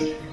next. you.